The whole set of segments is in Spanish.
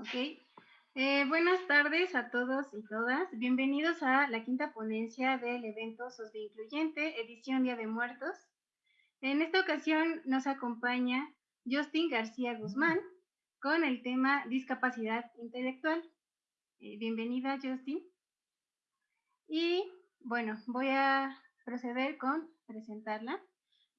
Ok. Eh, buenas tardes a todos y todas. Bienvenidos a la quinta ponencia del evento SOSBI Incluyente, edición Día de Muertos. En esta ocasión nos acompaña Justin García Guzmán con el tema discapacidad intelectual. Eh, bienvenida, Justin. Y bueno, voy a proceder con presentarla.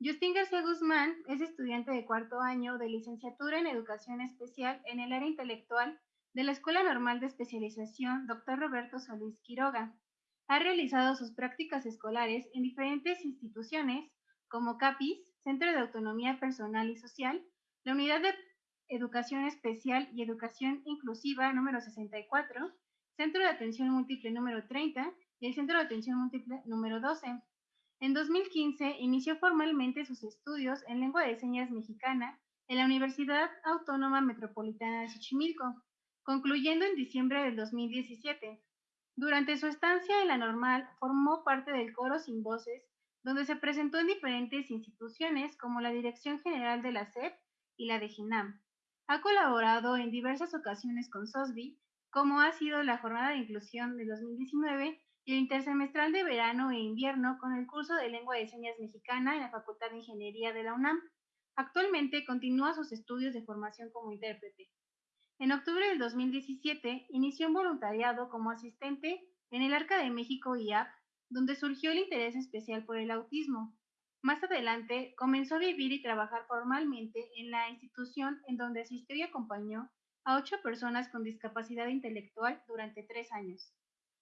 Justin García Guzmán es estudiante de cuarto año de licenciatura en Educación Especial en el área intelectual de la Escuela Normal de Especialización Dr. Roberto Solís Quiroga. Ha realizado sus prácticas escolares en diferentes instituciones como CAPIS, Centro de Autonomía Personal y Social, la Unidad de Educación Especial y Educación Inclusiva número 64, Centro de Atención Múltiple número 30 y el Centro de Atención Múltiple número 12. En 2015 inició formalmente sus estudios en lengua de señas mexicana en la Universidad Autónoma Metropolitana de Xochimilco, concluyendo en diciembre del 2017. Durante su estancia en la normal, formó parte del coro Sin Voces, donde se presentó en diferentes instituciones como la Dirección General de la SEP y la de GINAM. Ha colaborado en diversas ocasiones con SOSBI, como ha sido la Jornada de Inclusión de 2019 y el intersemestral de verano e invierno con el curso de lengua de señas mexicana en la Facultad de Ingeniería de la UNAM. Actualmente continúa sus estudios de formación como intérprete. En octubre del 2017 inició un voluntariado como asistente en el Arca de México IAP, donde surgió el interés especial por el autismo. Más adelante comenzó a vivir y trabajar formalmente en la institución en donde asistió y acompañó a ocho personas con discapacidad intelectual durante tres años.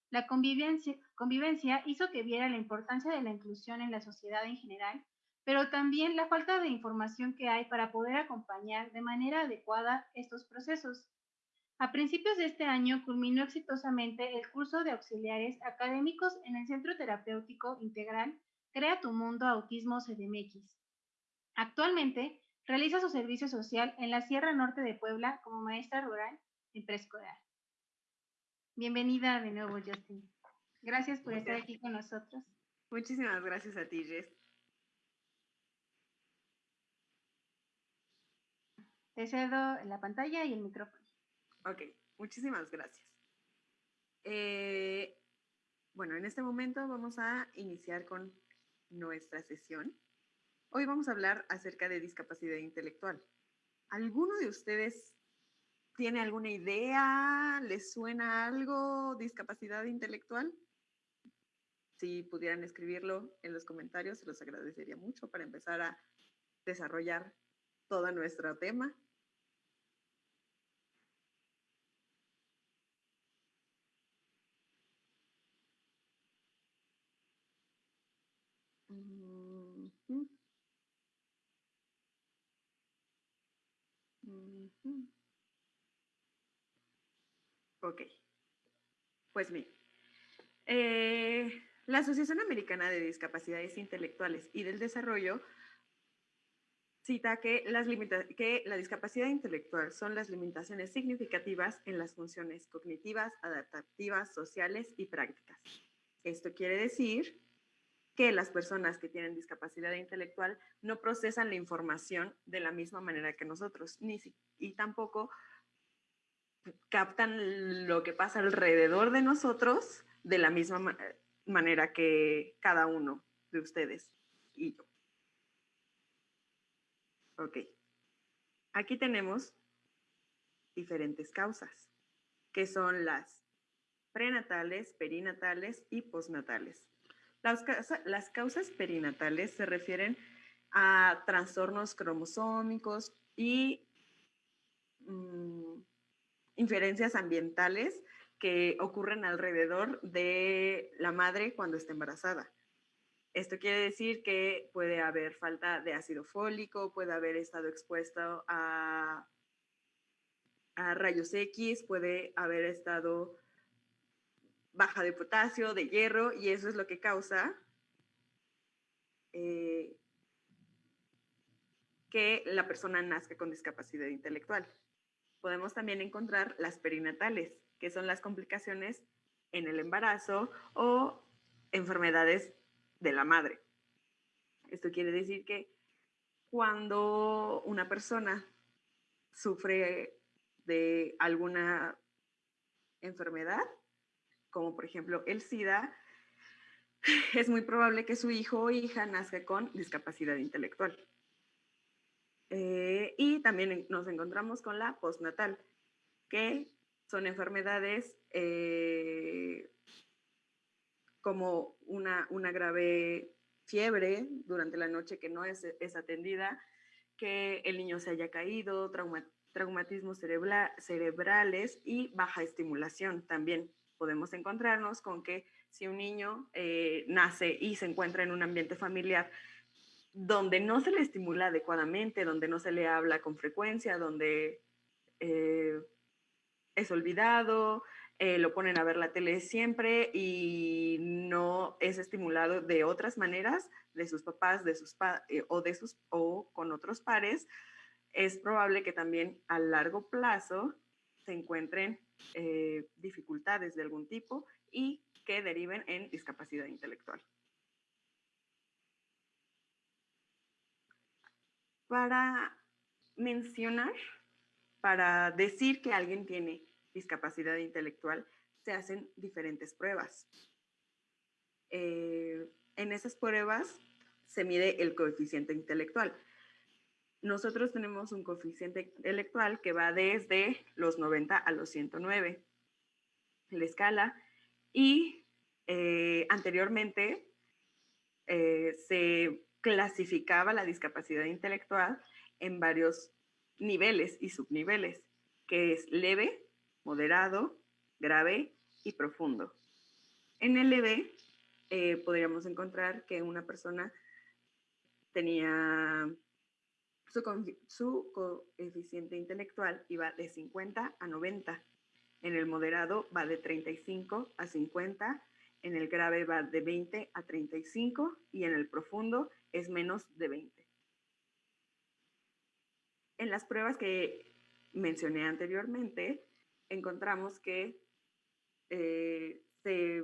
La convivencia, hizo que viera la importancia de la inclusión en la sociedad en general, pero también la falta de información que hay para poder acompañar de manera adecuada estos procesos. A principios de este año culminó exitosamente el curso de auxiliares académicos en el Centro Terapéutico Integral Crea tu Mundo Autismo CDMX. Actualmente realiza su servicio social en la Sierra Norte de Puebla como maestra rural en preescolar. Bienvenida de nuevo, Justin. Gracias por estar aquí con nosotros. Muchísimas gracias a ti, Jess. Te cedo la pantalla y el micrófono. Ok, muchísimas gracias. Eh, bueno, en este momento vamos a iniciar con nuestra sesión. Hoy vamos a hablar acerca de discapacidad intelectual. ¿Alguno de ustedes ¿Tiene alguna idea? ¿Les suena algo? ¿Discapacidad intelectual? Si pudieran escribirlo en los comentarios, se los agradecería mucho para empezar a desarrollar todo nuestro tema. Ok. Pues bien. Eh, la Asociación Americana de Discapacidades Intelectuales y del Desarrollo cita que, las que la discapacidad intelectual son las limitaciones significativas en las funciones cognitivas, adaptativas, sociales y prácticas. Esto quiere decir que las personas que tienen discapacidad intelectual no procesan la información de la misma manera que nosotros, ni y tampoco captan lo que pasa alrededor de nosotros de la misma manera que cada uno de ustedes y yo. Ok. Aquí tenemos diferentes causas, que son las prenatales, perinatales y postnatales. Las, causas perinatales se refieren a trastornos cromosómicos y mm, inferencias ambientales que ocurren alrededor de la madre cuando está embarazada. Esto quiere decir que puede haber falta de ácido fólico, puede haber estado expuesto a, rayos X, puede haber estado baja de potasio, de hierro, y eso es lo que causa eh, que la persona nazca con discapacidad intelectual podemos también encontrar las perinatales, que son las complicaciones en el embarazo o enfermedades de la madre. Esto quiere decir que cuando una persona sufre de alguna enfermedad, como por ejemplo el SIDA, es muy probable que su hijo o hija nazca con discapacidad intelectual. Eh, y también nos encontramos con la postnatal, que son enfermedades eh, como una, una, grave fiebre durante la noche que no es, atendida, que el niño se haya caído, traumatismos cerebrales y baja estimulación. También podemos encontrarnos con que si un niño eh, nace y se encuentra en un ambiente familiar donde no se le estimula adecuadamente, donde no se le habla con frecuencia, donde eh, es olvidado, eh, lo ponen a ver la tele siempre y no es estimulado de otras maneras de sus papás, de sus o de sus o con otros pares, es probable que también a largo plazo se encuentren dificultades de algún tipo y que deriven en discapacidad intelectual. Para mencionar, para decir que alguien tiene discapacidad intelectual, se hacen diferentes pruebas. Eh, en esas pruebas se mide el coeficiente intelectual. Nosotros tenemos un coeficiente intelectual que va desde los 90 a los 109. La escala y eh, anteriormente eh, se clasificaba la discapacidad intelectual en varios niveles y subniveles, que es leve, moderado, grave y profundo. En el leve eh, podríamos encontrar que una persona tenía su, su coeficiente intelectual iba de 50 a 90 en el moderado va de 35 a 50, en el grave va de 20 a 35 y en el profundo es menos de 20. En las pruebas que mencioné anteriormente, encontramos que eh, se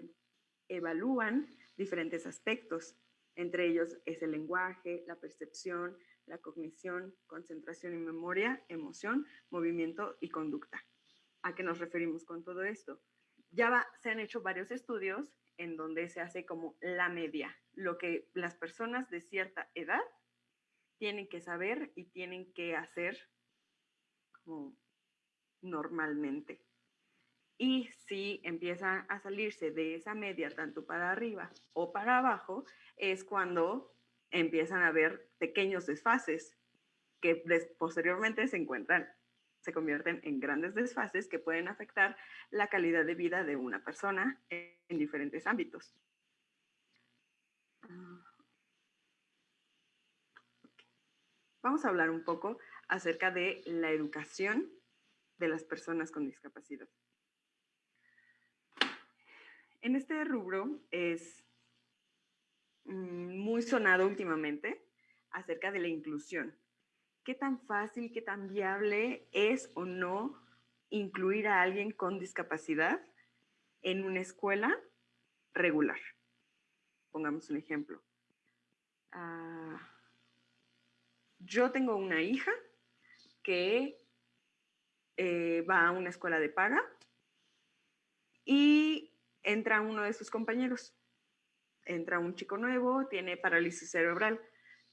evalúan diferentes aspectos. Entre ellos es el lenguaje, la percepción, la cognición, concentración y memoria, emoción, movimiento y conducta. ¿A qué nos referimos con todo esto? Ya se han hecho varios estudios en donde se hace como la media, lo que las personas de cierta edad tienen que saber y tienen que hacer como normalmente. Y si empiezan a salirse de esa media, tanto para arriba o para abajo, es cuando empiezan a haber pequeños desfases que posteriormente se encuentran se convierten en grandes desfases que pueden afectar la calidad de vida de una persona en diferentes ámbitos. Vamos a hablar un poco acerca de la educación de las personas con discapacidad. En este rubro es mm, muy sonado últimamente acerca de la inclusión qué tan fácil, qué tan viable es o no incluir a alguien con discapacidad en una escuela regular. Pongamos un ejemplo. Ah, yo tengo una hija que eh, va a una escuela de paga y entra uno de sus compañeros. Entra un chico nuevo, tiene parálisis cerebral.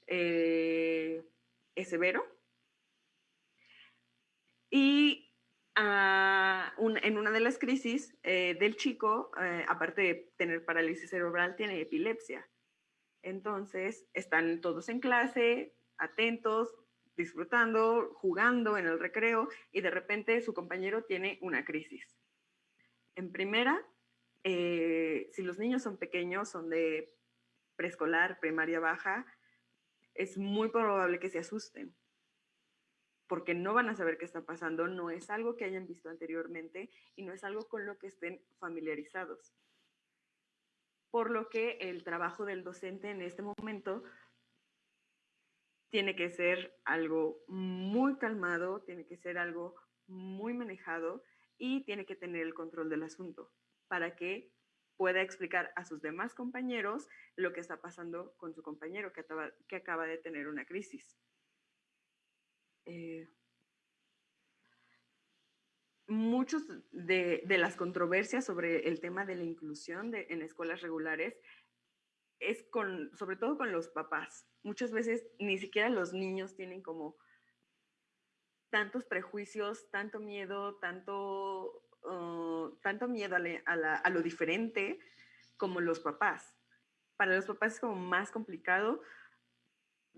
Eh, es severo. Y ah, en una de las crisis eh, del chico, eh, aparte de tener parálisis cerebral, tiene epilepsia. Entonces, están todos en clase, atentos, disfrutando, jugando en el recreo y de repente su compañero tiene una crisis. En primera, eh, si los niños son pequeños, son de preescolar, primaria baja, es muy probable que se asusten porque no van a saber qué está pasando, no es algo que hayan visto anteriormente y no es algo con lo que estén familiarizados. Por lo que el trabajo del docente en este momento tiene que ser algo muy calmado, tiene que ser algo muy manejado y tiene que tener el control del asunto para que pueda explicar a sus demás compañeros lo que está pasando con su compañero que acaba, que acaba de tener una crisis. Eh, muchos de, las controversias sobre el tema de la inclusión en escuelas regulares es con, sobre todo con los papás. Muchas veces ni siquiera los niños tienen como tantos prejuicios, tanto miedo, tanto, tanto miedo a, lo diferente como los papás. Para los papás es como más complicado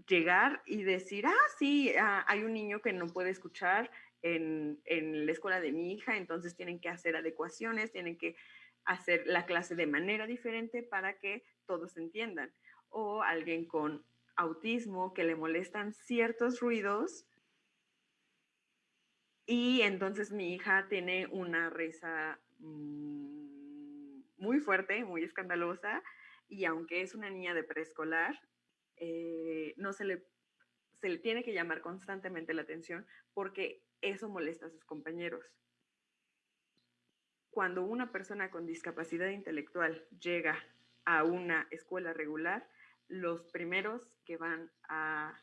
llegar y decir, ah, sí, ah, hay un niño que no puede escuchar en, la escuela de mi hija, entonces tienen que hacer adecuaciones, tienen que hacer la clase de manera diferente para que todos entiendan. O alguien con autismo que le molestan ciertos ruidos y entonces mi hija tiene una risa mm, muy fuerte, muy escandalosa y aunque es una niña de preescolar, eh, no se le, se le tiene que llamar constantemente la atención porque eso molesta a sus compañeros. Cuando una persona con discapacidad intelectual llega a una escuela regular, los primeros que van a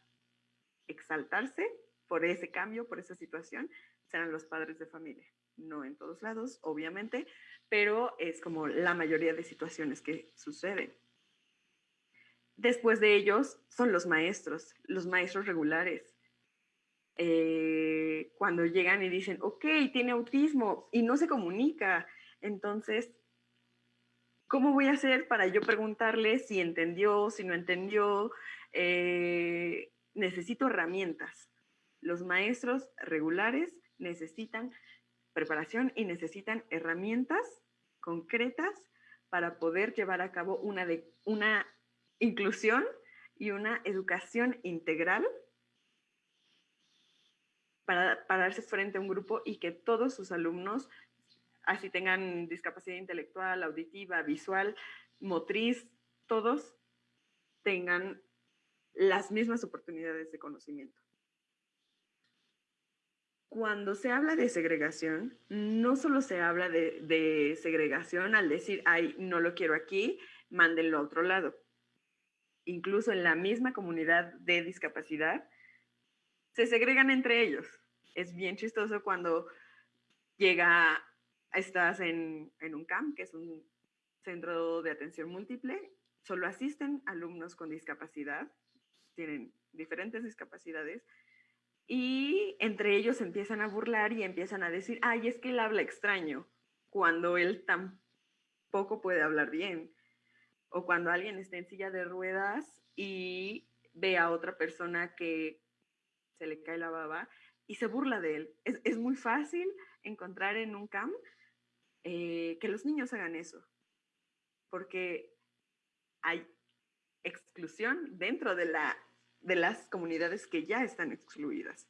exaltarse por ese cambio, por esa situación, serán los padres de familia. No en todos lados, obviamente, pero es como la mayoría de situaciones que suceden. Después de ellos son los maestros, los maestros regulares. Eh, cuando llegan y dicen, ok, tiene autismo y no se comunica, entonces, ¿cómo voy a hacer para yo preguntarle si entendió, si no entendió? Eh, necesito herramientas. Los maestros regulares necesitan preparación y necesitan herramientas concretas para poder llevar a cabo una, de, una inclusión y una educación integral para, para darse frente a un grupo y que todos sus alumnos, así tengan discapacidad intelectual, auditiva, visual, motriz, todos tengan las mismas oportunidades de conocimiento cuando se habla de segregación, no solo se habla de, segregación al decir, ay, no lo quiero aquí, mándenlo a otro lado. Incluso en la misma comunidad de discapacidad, se segregan entre ellos. Es bien chistoso cuando llega, estás en, en un CAMP, que es un centro de atención múltiple, solo asisten alumnos con discapacidad, tienen diferentes discapacidades, y entre ellos empiezan a burlar y empiezan a decir, ay, es que él habla extraño, cuando él tampoco puede hablar bien. O cuando alguien está en silla de ruedas y ve a otra persona que se le cae la baba y se burla de él. Es, muy fácil encontrar en un camp eh, que los niños hagan eso, porque hay exclusión dentro de la de las comunidades que ya están excluidas.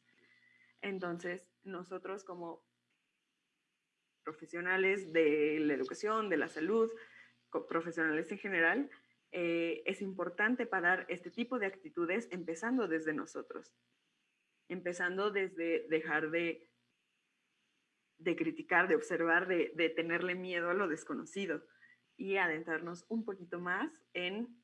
Entonces, nosotros como profesionales de la educación, de la salud, profesionales en general, eh, es importante parar este tipo de actitudes empezando desde nosotros, empezando desde dejar de, de criticar, de observar, de, de tenerle miedo a lo desconocido y adentrarnos un poquito más en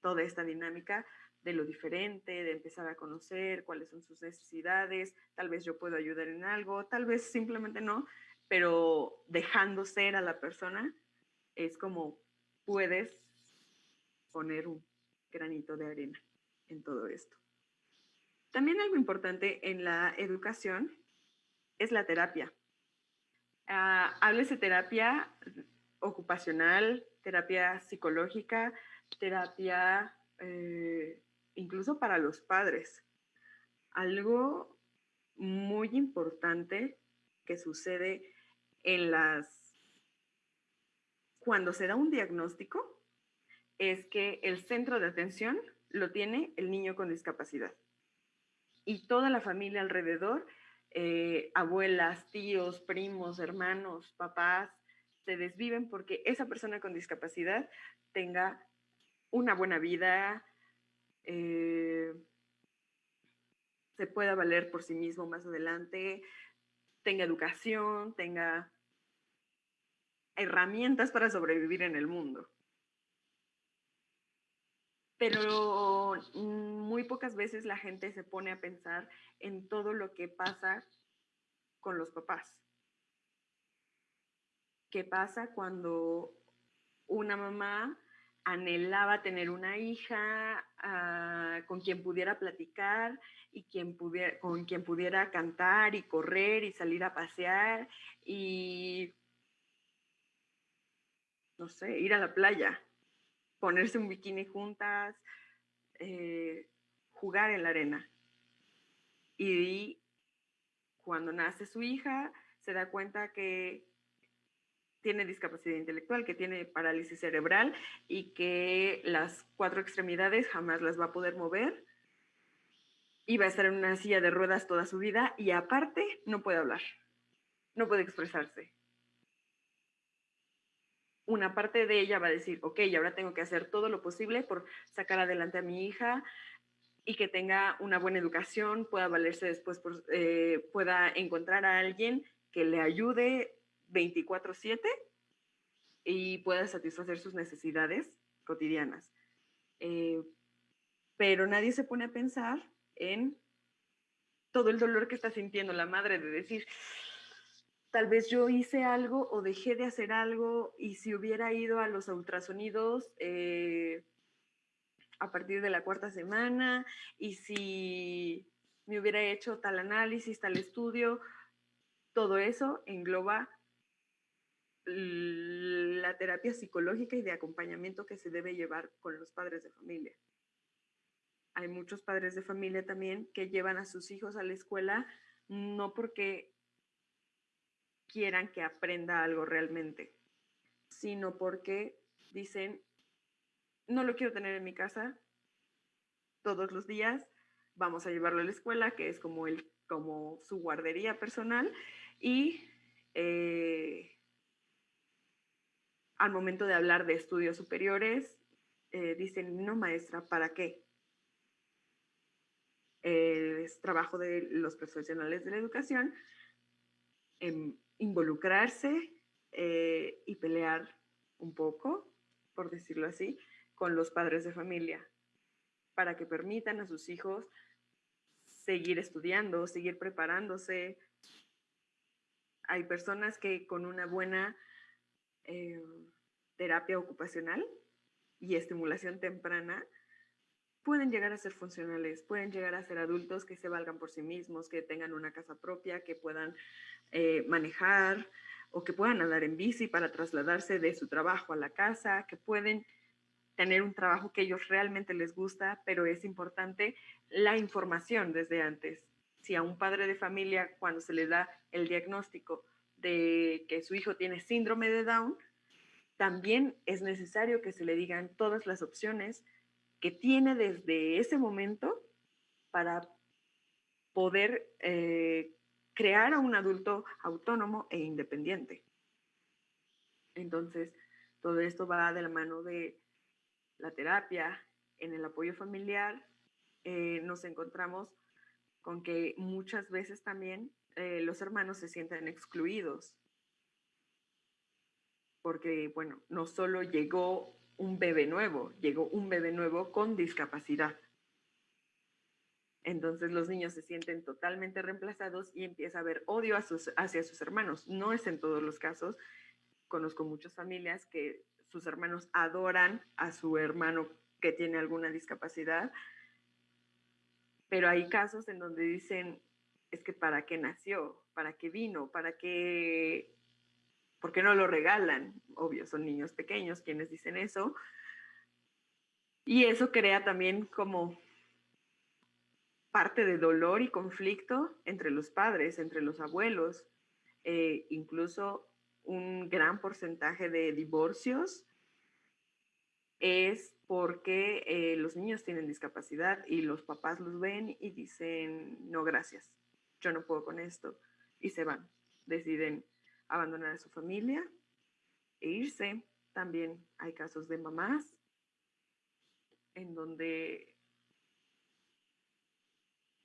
toda esta dinámica de lo diferente, de empezar a conocer cuáles son sus necesidades, tal vez yo puedo ayudar en algo, tal vez simplemente no, pero dejando ser a la persona es como puedes poner un granito de arena en todo esto. También algo importante en la educación es la terapia. Uh, de terapia ocupacional, terapia psicológica, terapia eh, incluso para los padres. Algo muy importante que sucede en las... Cuando se da un diagnóstico, es que el centro de atención lo tiene el niño con discapacidad. Y toda la familia alrededor, eh, abuelas, tíos, primos, hermanos, papás, se desviven porque esa persona con discapacidad tenga una buena vida, eh, se pueda valer por sí mismo más adelante, tenga educación, tenga herramientas para sobrevivir en el mundo. Pero muy pocas veces la gente se pone a pensar en todo lo que pasa con los papás. qué pasa cuando una mamá anhelaba tener una hija ah, con quien pudiera platicar y quien con quien pudiera cantar y correr y salir a pasear y, no sé, ir a la playa, ponerse un bikini juntas, eh, jugar en la arena. Y cuando nace su hija, se da cuenta que tiene discapacidad intelectual, que tiene parálisis cerebral y que las cuatro extremidades jamás las va a poder mover y va a estar en una silla de ruedas toda su vida y aparte no puede hablar, no puede expresarse. Una parte de ella va a decir, ok, ahora tengo que hacer todo lo posible por sacar adelante a mi hija y que tenga una buena educación, pueda valerse después, eh, pueda encontrar a alguien que le ayude 24/7 y pueda satisfacer sus necesidades cotidianas. Eh, pero nadie se pone a pensar en todo el dolor que está sintiendo la madre de decir, tal vez yo hice algo o dejé de hacer algo y si hubiera ido a los ultrasonidos eh, a partir de la cuarta semana y si me hubiera hecho tal análisis, tal estudio, todo eso engloba la terapia psicológica y de acompañamiento que se debe llevar con los padres de familia. Hay muchos padres de familia también que llevan a sus hijos a la escuela no porque quieran que aprenda algo realmente, sino porque dicen, no lo quiero tener en mi casa todos los días, vamos a llevarlo a la escuela, que es como, el, como su guardería personal, y eh, al momento de hablar de estudios superiores, eh, dicen, no maestra, ¿para qué? es trabajo de los profesionales de la educación involucrarse eh, y pelear un poco, por decirlo así, con los padres de familia, para que permitan a sus hijos seguir estudiando, seguir preparándose. Hay personas que con una buena eh, terapia ocupacional y estimulación temprana, pueden llegar a ser funcionales, pueden llegar a ser adultos que se valgan por sí mismos, que tengan una casa propia, que puedan eh, manejar o que puedan andar en bici para trasladarse de su trabajo a la casa, que pueden tener un trabajo que ellos realmente les gusta, pero es importante la información desde antes. Si a un padre de familia, cuando se le da el diagnóstico de que su hijo tiene síndrome de Down, también es necesario que se le digan todas las opciones que tiene desde ese momento para poder eh, crear a un adulto autónomo e independiente. Entonces, todo esto va de la mano de la terapia, en el apoyo familiar. Eh, nos encontramos con que muchas veces también eh, los hermanos se sienten excluidos porque, bueno, no solo llegó un bebé nuevo, llegó un bebé nuevo con discapacidad. Entonces los niños se sienten totalmente reemplazados y empieza a haber odio hacia sus hermanos. No es en todos los casos. Conozco muchas familias que sus hermanos adoran a su hermano que tiene alguna discapacidad, pero hay casos en donde dicen, es que para qué nació, para qué vino, para qué ¿Por qué no lo regalan? Obvio, son niños pequeños quienes dicen eso. Y eso crea también como parte de dolor y conflicto entre los padres, entre los abuelos, eh, incluso un gran porcentaje de divorcios es porque eh, los niños tienen discapacidad y los papás los ven y dicen, no, gracias, yo no puedo con esto, y se van, deciden abandonar a su familia e irse. También hay casos de mamás en donde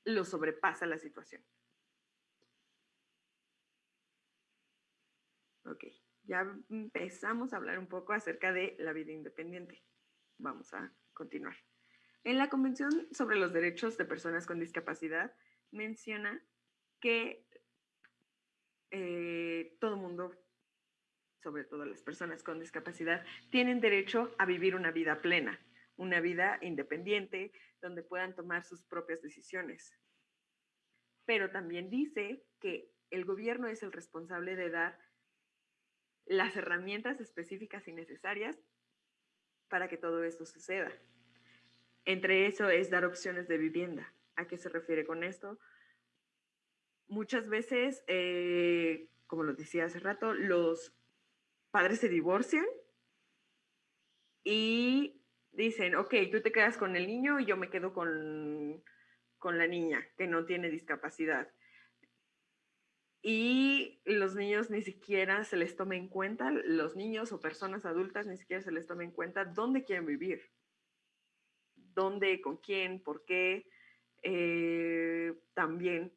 lo sobrepasa la situación. Ok, ya empezamos a hablar un poco acerca de la vida independiente. Vamos a continuar. En la Convención sobre los Derechos de Personas con Discapacidad menciona que eh, todo mundo sobre todo las personas con discapacidad, tienen derecho a vivir una vida plena, una vida independiente, donde puedan tomar sus propias decisiones. Pero también dice que el gobierno es el responsable de dar las herramientas específicas y necesarias para que todo esto suceda. Entre eso es dar opciones de vivienda. ¿A qué se refiere con esto? Muchas veces, eh, como lo decía hace rato, los padres se divorcian y dicen, ok, tú te quedas con el niño y yo me quedo con, con la niña que no tiene discapacidad. Y los niños ni siquiera se les toma en cuenta, los niños o personas adultas ni siquiera se les toma en cuenta dónde quieren vivir, dónde, con quién, por qué. Eh, también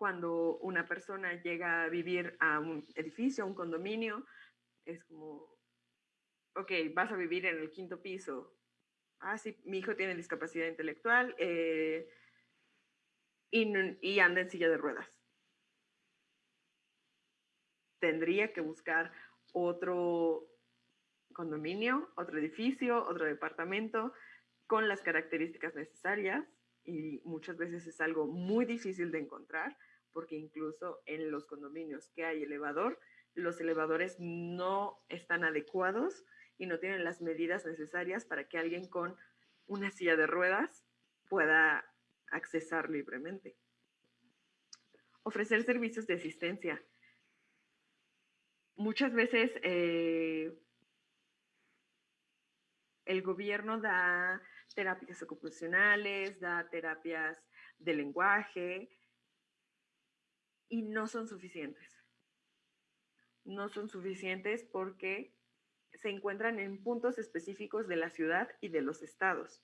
cuando una persona llega a vivir a un edificio, a un condominio, es como, ok, vas a vivir en el quinto piso. Ah, sí, mi hijo tiene discapacidad intelectual eh, y, y anda en silla de ruedas. Tendría que buscar otro condominio, otro edificio, otro departamento con las características necesarias y muchas veces es algo muy difícil de encontrar porque incluso en los condominios que hay elevador, los elevadores no están adecuados y no tienen las medidas necesarias para que alguien con una silla de ruedas pueda accesar libremente. Ofrecer servicios de asistencia. Muchas veces eh, el gobierno da terapias ocupacionales, da terapias de lenguaje y no son suficientes. No son suficientes porque se encuentran en puntos específicos de la ciudad y de los estados.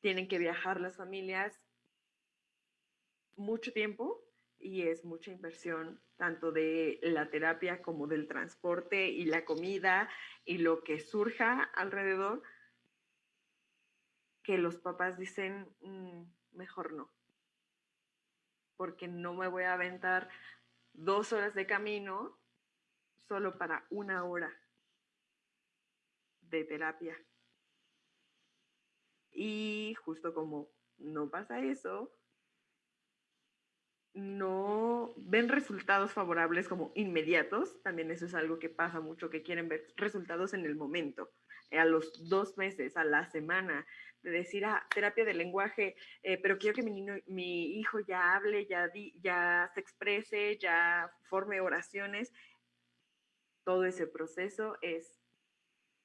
Tienen que viajar las familias mucho tiempo y es mucha inversión tanto de la terapia como del transporte y la comida y lo que surja alrededor que los papás dicen mm, mejor no porque no me voy a aventar dos horas de camino solo para una hora de terapia. Y justo como no pasa eso, no ven resultados favorables como inmediatos, también eso es algo que pasa mucho, que quieren ver resultados en el momento, a los dos meses, a la semana, de decir, ah, terapia de lenguaje, eh, pero quiero que mi, niño, mi hijo ya hable, ya, ya se exprese, ya forme oraciones. Todo ese proceso es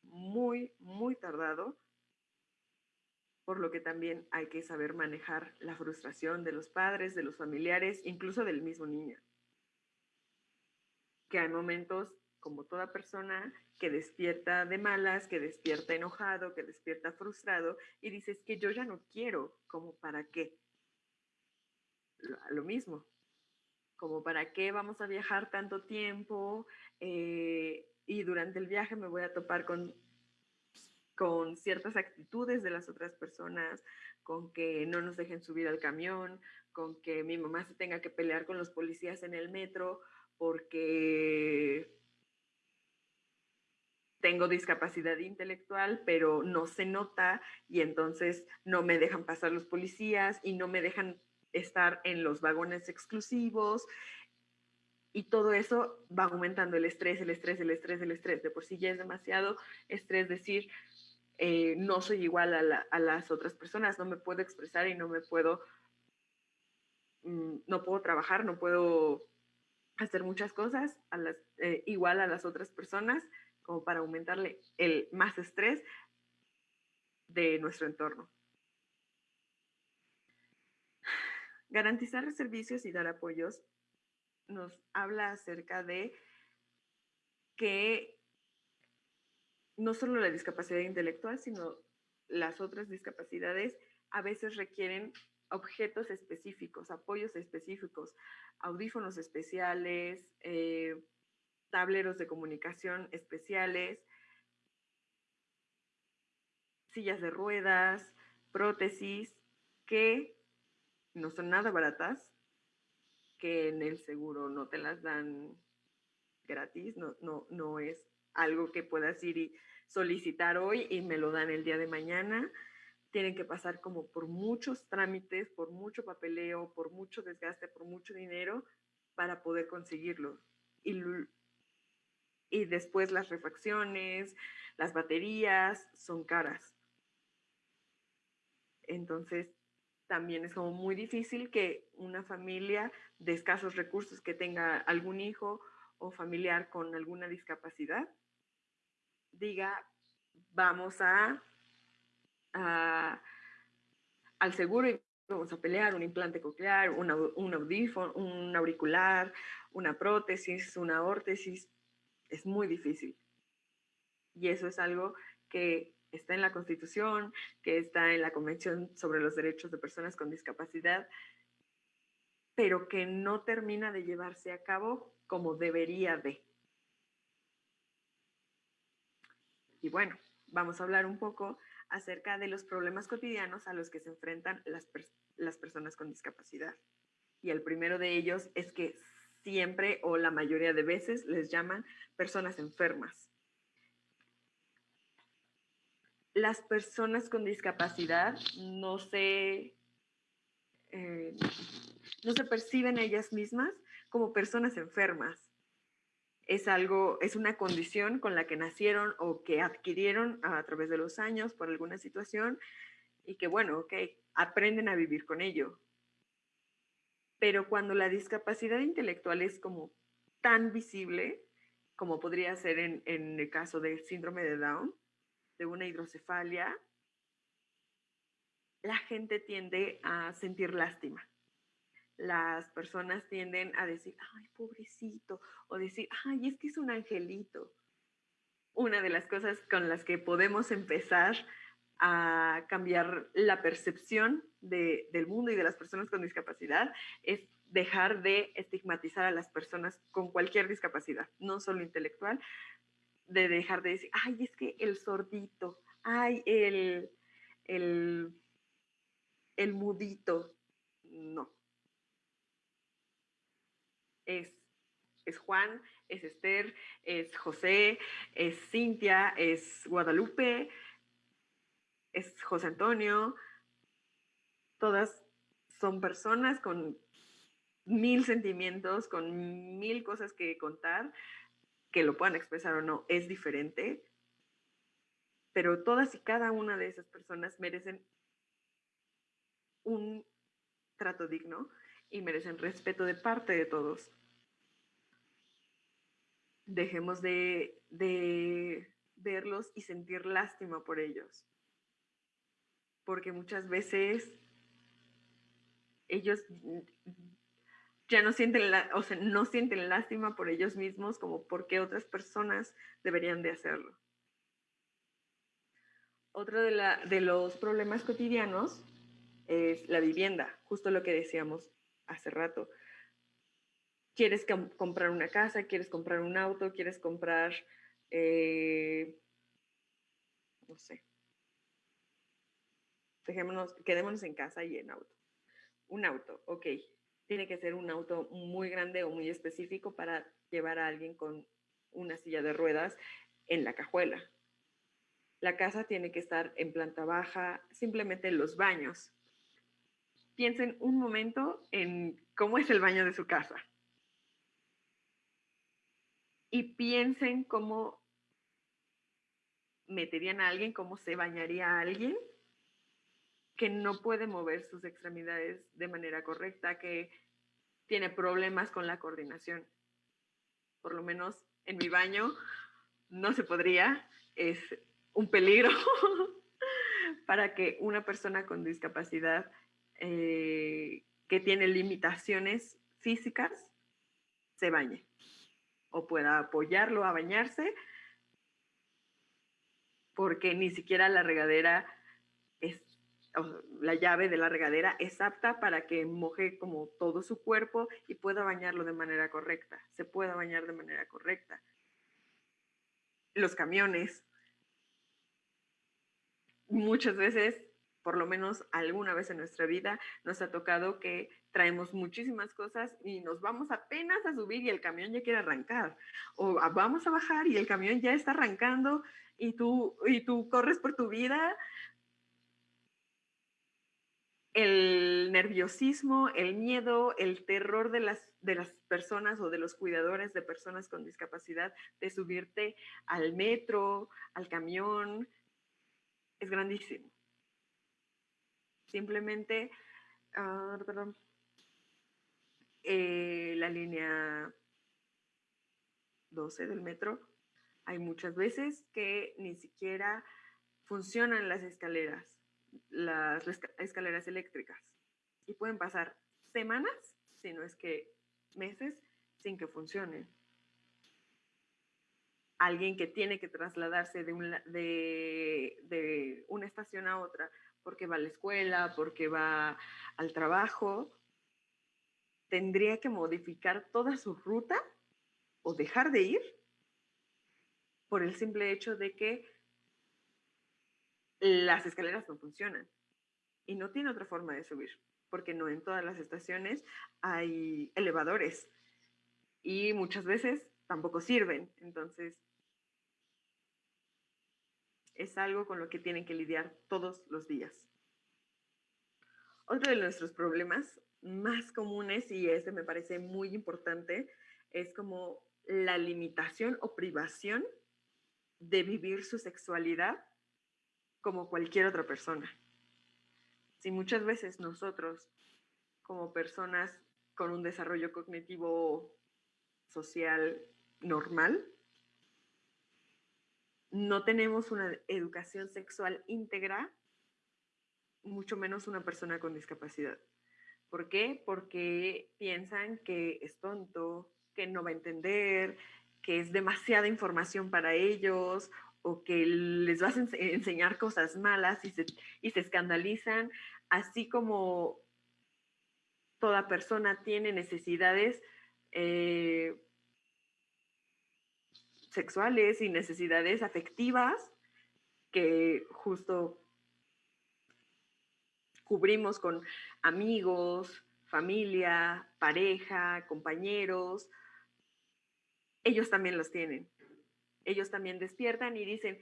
muy, muy tardado, por lo que también hay que saber manejar la frustración de los padres, de los familiares, incluso del mismo niño. Que hay momentos, como toda persona, que despierta de malas, que despierta enojado, que despierta frustrado y dices que yo ya no quiero, como para qué. Lo, mismo, como para qué vamos a viajar tanto tiempo eh, y durante el viaje me voy a topar con, con ciertas actitudes de las otras personas, con que no nos dejen subir al camión, con que mi mamá se tenga que pelear con los policías en el metro porque tengo discapacidad intelectual, pero no se nota y entonces no me dejan pasar los policías y no me dejan estar en los vagones exclusivos. Y todo eso va aumentando el estrés, el estrés, el estrés, el estrés. De por sí ya es demasiado estrés decir, eh, no soy igual a, las otras personas, no me puedo expresar y no me puedo, mm, no puedo trabajar, no puedo hacer muchas cosas a las, eh, igual a las otras personas como para aumentarle el más estrés de nuestro entorno. Garantizar servicios y dar apoyos nos habla acerca de que no solo la discapacidad intelectual, sino las otras discapacidades a veces requieren objetos específicos, apoyos específicos, audífonos especiales, eh, tableros de comunicación especiales, sillas de ruedas, prótesis, que no son nada baratas, que en el seguro no te las dan gratis, no, no, no es algo que puedas ir y solicitar hoy y me lo dan el día de mañana. Tienen que pasar como por muchos trámites, por mucho papeleo, por mucho desgaste, por mucho dinero para poder conseguirlo. Y, y después las refacciones, las baterías son caras. Entonces, también es como muy difícil que una familia de escasos recursos que tenga algún hijo o familiar con alguna discapacidad diga, vamos a, al seguro y vamos a pelear un implante coclear, un, un audífono, un auricular, una prótesis, una órtesis. Es muy difícil. Y eso es algo que está en la Constitución, que está en la Convención sobre los Derechos de Personas con Discapacidad, pero que no termina de llevarse a cabo como debería de. Y bueno, vamos a hablar un poco acerca de los problemas cotidianos a los que se enfrentan las, las personas con discapacidad. Y el primero de ellos es que siempre o la mayoría de veces les llaman personas enfermas. Las personas con discapacidad no se, eh, no se perciben ellas mismas como personas enfermas es algo, es una condición con la que nacieron o que adquirieron a través de los años por alguna situación y que, bueno, ok, aprenden a vivir con ello. Pero cuando la discapacidad intelectual es como tan visible, como podría ser en, en el caso del síndrome de Down, de una hidrocefalia, la gente tiende a sentir lástima las personas tienden a decir, ay, pobrecito, o decir, ay, es que es un angelito. Una de las cosas con las que podemos empezar a cambiar la percepción del mundo y de las personas con discapacidad es dejar de estigmatizar a las personas con cualquier discapacidad, no solo intelectual, de dejar de decir, ay, es que el sordito, ay, el, el, el mudito. No, es, es Juan, es Esther, es José, es Cintia, es Guadalupe, es José Antonio. Todas son personas con mil sentimientos, con mil cosas que contar, que lo puedan expresar o no, es diferente. Pero todas y cada una de esas personas merecen un trato digno y merecen respeto de parte de todos. Dejemos de, verlos y sentir lástima por ellos. Porque muchas veces ellos ya no sienten, la, o sea, no sienten lástima por ellos mismos como porque otras personas deberían de hacerlo. Otro de, de los problemas cotidianos es la vivienda, justo lo que decíamos hace rato. Quieres comprar una casa, quieres comprar un auto, quieres comprar, eh, no sé, dejémonos, quedémonos en casa y en auto. Un auto, ok. Tiene que ser un auto muy grande o muy específico para llevar a alguien con una silla de ruedas en la cajuela. La casa tiene que estar en planta baja, simplemente en los baños piensen un momento en cómo es el baño de su casa. Y piensen cómo meterían a alguien, cómo se bañaría a alguien que no puede mover sus extremidades de manera correcta, que tiene problemas con la coordinación. Por lo menos en mi baño no se podría, es un peligro para que una persona con discapacidad eh, que tiene limitaciones físicas se bañe o pueda apoyarlo a bañarse porque ni siquiera la regadera la llave de la regadera es apta para que moje como todo su cuerpo y pueda bañarlo de manera correcta, se pueda bañar de manera correcta. Los camiones, muchas veces por lo menos alguna vez en nuestra vida nos ha tocado que traemos muchísimas cosas y nos vamos apenas a subir y el camión ya quiere arrancar. O vamos a bajar y el camión ya está arrancando y tú, y tú corres por tu vida. El nerviosismo, el miedo, el terror de las, de las personas o de los cuidadores de personas con discapacidad de subirte al metro, al camión, es grandísimo. Simplemente, ah, eh, la línea 12 del metro, hay muchas veces que ni siquiera funcionan las escaleras, las escaleras eléctricas. Y pueden pasar semanas, si no es que meses, sin que funcionen. Alguien que tiene que trasladarse de, de una estación a otra porque va a la escuela, porque va al trabajo, tendría que modificar toda su ruta o dejar de ir por el simple hecho de que las escaleras no funcionan y no tiene otra forma de subir, porque no en todas las estaciones hay elevadores y muchas veces tampoco sirven. Entonces, es algo con lo que tienen que lidiar todos los días. Otro de nuestros problemas más comunes, y este me parece muy importante, es como la limitación o privación de vivir su sexualidad como cualquier otra persona. Si muchas veces nosotros, como personas con un desarrollo cognitivo social normal, no tenemos una educación sexual íntegra, mucho menos una persona con discapacidad. ¿Por qué? Porque piensan que es tonto, que no va a entender, que es demasiada información para ellos o que les vas a enseñar cosas malas y se, y se escandalizan, así como toda persona tiene necesidades eh, sexuales y necesidades afectivas que justo cubrimos con amigos, familia, pareja, compañeros. Ellos también los tienen. Ellos también despiertan y dicen,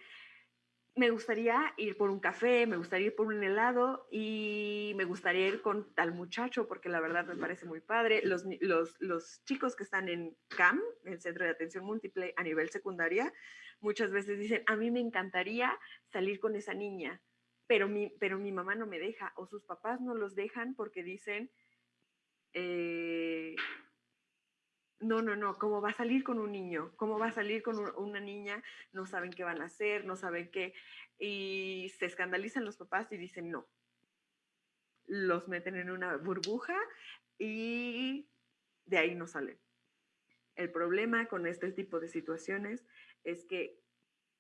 me gustaría ir por un café, me gustaría ir por un helado y me gustaría ir con tal muchacho porque la verdad me parece muy padre. Los, los, chicos que están en CAM, el Centro de Atención Múltiple a nivel secundaria, muchas veces dicen, a mí me encantaría salir con esa niña, pero mi, pero mi mamá no me deja o sus papás no los dejan porque dicen, eh, no, no, no, ¿cómo va a salir con un niño? ¿Cómo va a salir con una niña? No saben qué van a hacer, no saben qué. Y se escandalizan los papás y dicen no. Los meten en una burbuja y de ahí no salen. El problema con este tipo de situaciones es que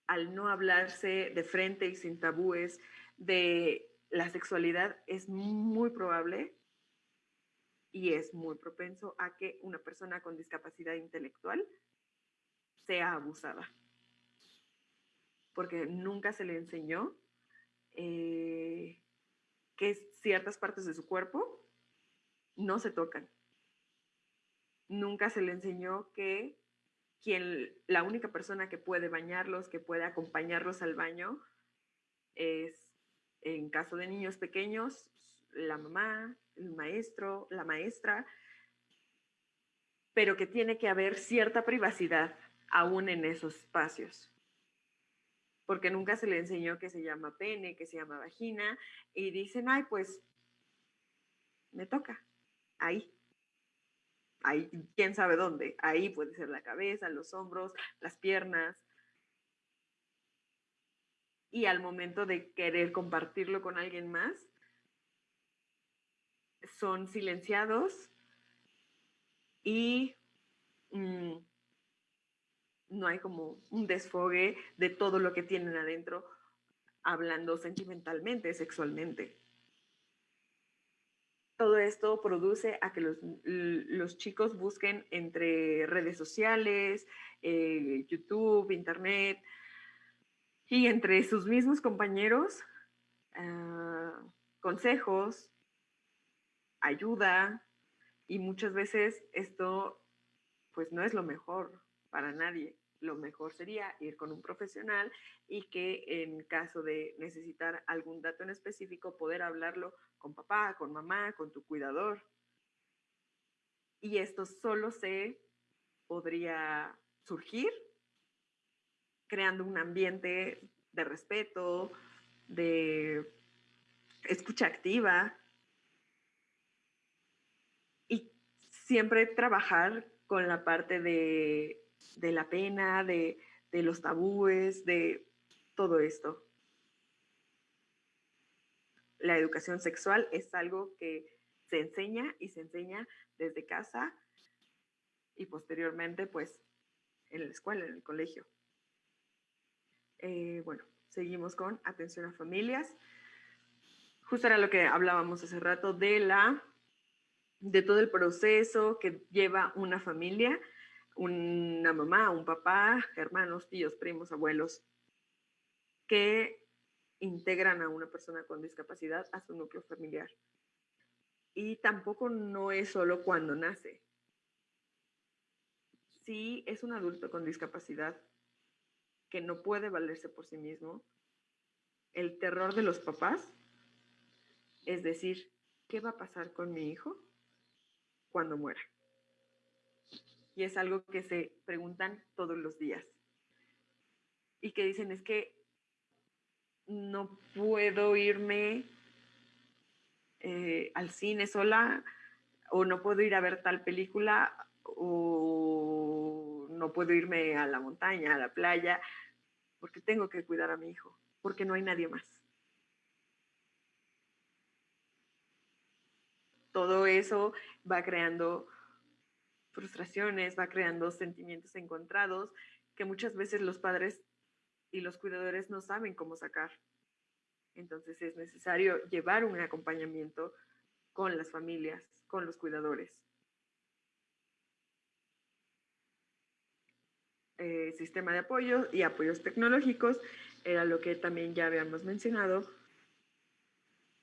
al no hablarse de frente y sin tabúes de la sexualidad, es muy probable y es muy propenso a que una persona con discapacidad intelectual sea abusada. Porque nunca se le enseñó eh, que ciertas partes de su cuerpo no se tocan. Nunca se le enseñó que quien, la única persona que puede bañarlos, que puede acompañarlos al baño, es, en caso de niños pequeños, la mamá, el maestro, la maestra, pero que tiene que haber cierta privacidad aún en esos espacios. Porque nunca se le enseñó que se llama pene, que se llama vagina, y dicen, ay, pues me toca, ahí. Ahí, quién sabe dónde. Ahí puede ser la cabeza, los hombros, las piernas. Y al momento de querer compartirlo con alguien más, son silenciados y mm, no hay como un desfogue de todo lo que tienen adentro hablando sentimentalmente, sexualmente. Todo esto produce a que los, chicos busquen entre redes sociales, eh, YouTube, Internet y entre sus mismos compañeros. Ah, consejos, ayuda, y muchas veces esto pues no es lo mejor para nadie. Lo mejor sería ir con un profesional y que en caso de necesitar algún dato en específico, poder hablarlo con papá, con mamá, con tu cuidador. Y esto solo se podría surgir creando un ambiente de respeto, de escucha activa y siempre trabajar con la parte de, la pena, de, de los tabúes, de todo esto. La educación sexual es algo que se enseña y se enseña desde casa y posteriormente pues en la escuela, en el colegio. Eh, bueno, seguimos con atención a familias. Justo era lo que hablábamos hace rato de la de todo el proceso que lleva una familia, una mamá, un papá, hermanos, tíos, primos, abuelos, que integran a una persona con discapacidad a su núcleo familiar. Y tampoco no es solo cuando nace. Si es un adulto con discapacidad que no puede valerse por sí mismo, el terror de los papás es decir, ¿qué va a pasar con mi hijo? Cuando muera. Y es algo que se preguntan todos los días. Y que dicen es que no puedo irme eh, al cine sola o no puedo ir a ver tal película o no puedo irme a la montaña, a la playa, porque tengo que cuidar a mi hijo, porque no hay nadie más. Todo eso va creando frustraciones, va creando sentimientos encontrados que muchas veces los padres y los cuidadores no saben cómo sacar. Entonces es necesario llevar un acompañamiento con las familias, con los cuidadores. Eh, sistema de apoyo y apoyos tecnológicos era lo que también ya habíamos mencionado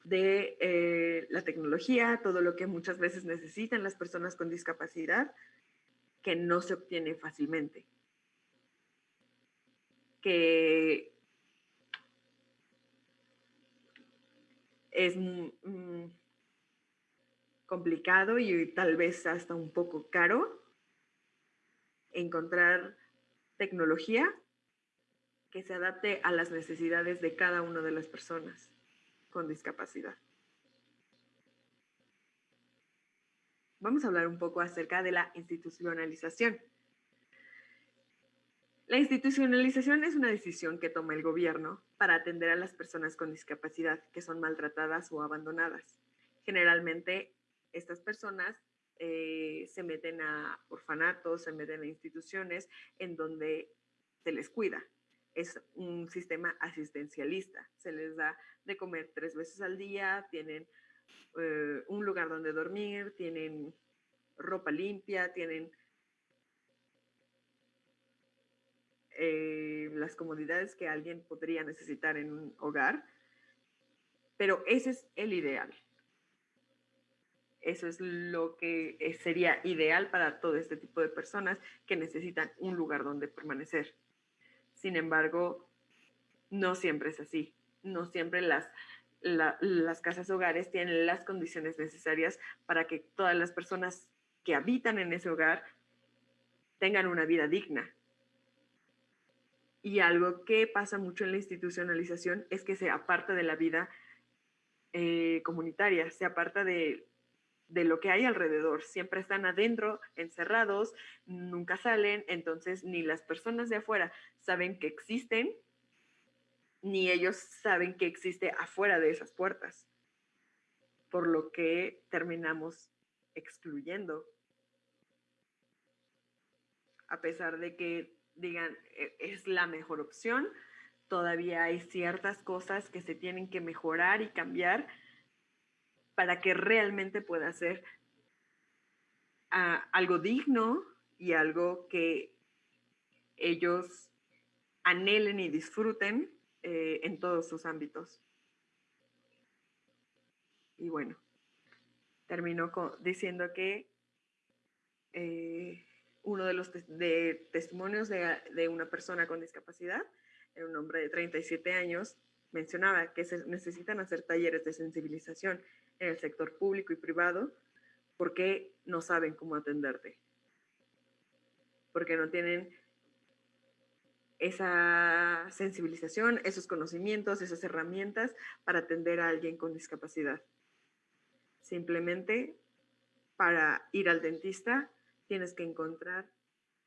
de eh, la tecnología, todo lo que muchas veces necesitan las personas con discapacidad, que no se obtiene fácilmente. Que es complicado y tal vez hasta un poco caro encontrar tecnología que se adapte a las necesidades de cada una de las personas con discapacidad. Vamos a hablar un poco acerca de la institucionalización. La institucionalización es una decisión que toma el gobierno para atender a las personas con discapacidad que son maltratadas o abandonadas. Generalmente, estas personas eh, se meten a orfanatos, se meten a instituciones en donde se les cuida, es un sistema asistencialista. Se les da de comer tres veces al día, tienen eh, un lugar donde dormir, tienen ropa limpia, tienen eh, las comodidades que alguien podría necesitar en un hogar. Pero ese es el ideal. Eso es lo que eh, sería ideal para todo este tipo de personas que necesitan un lugar donde permanecer. Sin embargo, no siempre es así. No siempre las, las casas hogares tienen las condiciones necesarias para que todas las personas que habitan en ese hogar tengan una vida digna. Y algo que pasa mucho en la institucionalización es que se aparta de la vida eh, comunitaria, se aparta de de lo que hay alrededor. Siempre están adentro, encerrados, nunca salen, entonces ni las personas de afuera saben que existen, ni ellos saben que existe afuera de esas puertas. Por lo que terminamos excluyendo. A pesar de que digan e, es la mejor opción, todavía hay ciertas cosas que se tienen que mejorar y cambiar para que realmente pueda ser ah, algo digno y algo que ellos anhelen y disfruten eh, en todos sus ámbitos. Y bueno, terminó diciendo que eh, uno de los de testimonios de, de, una persona con discapacidad, un hombre de 37 años, mencionaba que se necesitan hacer talleres de sensibilización en el sector público y privado porque no saben cómo atenderte, porque no tienen esa sensibilización, esos conocimientos, esas herramientas para atender a alguien con discapacidad. Simplemente para ir al dentista tienes que encontrar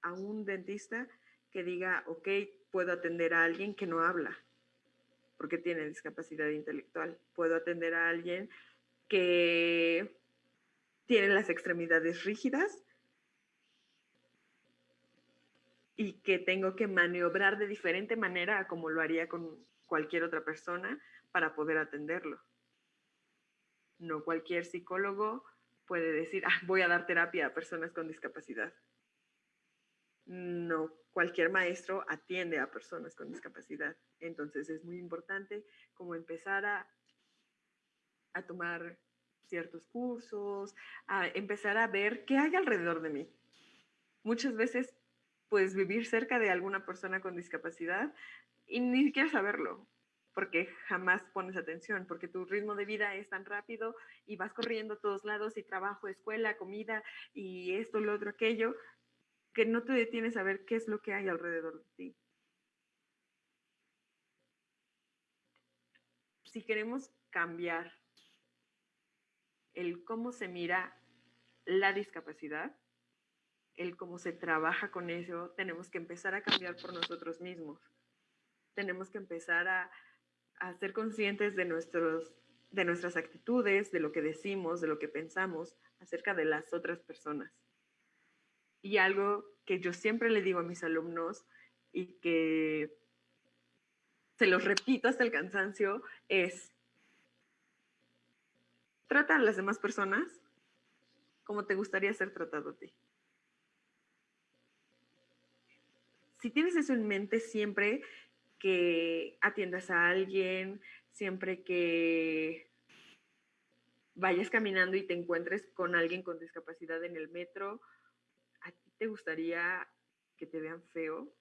a un dentista que diga, ok, puedo atender a alguien que no habla porque tiene discapacidad intelectual. Puedo atender a alguien que tiene las extremidades rígidas y que tengo que maniobrar de diferente manera a como lo haría con cualquier otra persona para poder atenderlo. No cualquier psicólogo puede decir, ah, voy a dar terapia a personas con discapacidad. No cualquier maestro atiende a personas con discapacidad. Entonces es muy importante como empezar a, a tomar ciertos cursos, a empezar a ver qué hay alrededor de mí. Muchas veces, pues vivir cerca de alguna persona con discapacidad y ni siquiera saberlo, porque jamás pones atención, porque tu ritmo de vida es tan rápido y vas corriendo a todos lados y trabajo, escuela, comida y esto, lo otro, aquello, que no te detienes a ver qué es lo que hay alrededor de ti. Si queremos cambiar el cómo se mira la discapacidad, el cómo se trabaja con eso, tenemos que empezar a cambiar por nosotros mismos. Tenemos que empezar a, ser conscientes de, nuestros, de nuestras actitudes, de lo que decimos, de lo que pensamos acerca de las otras personas. Y algo que yo siempre le digo a mis alumnos y que se los repito hasta el cansancio es, trata a las demás personas como te gustaría ser tratado a ti. Si tienes eso en mente siempre que atiendas a alguien, siempre que vayas caminando y te encuentres con alguien con discapacidad en el metro, te gustaría que te vean feo?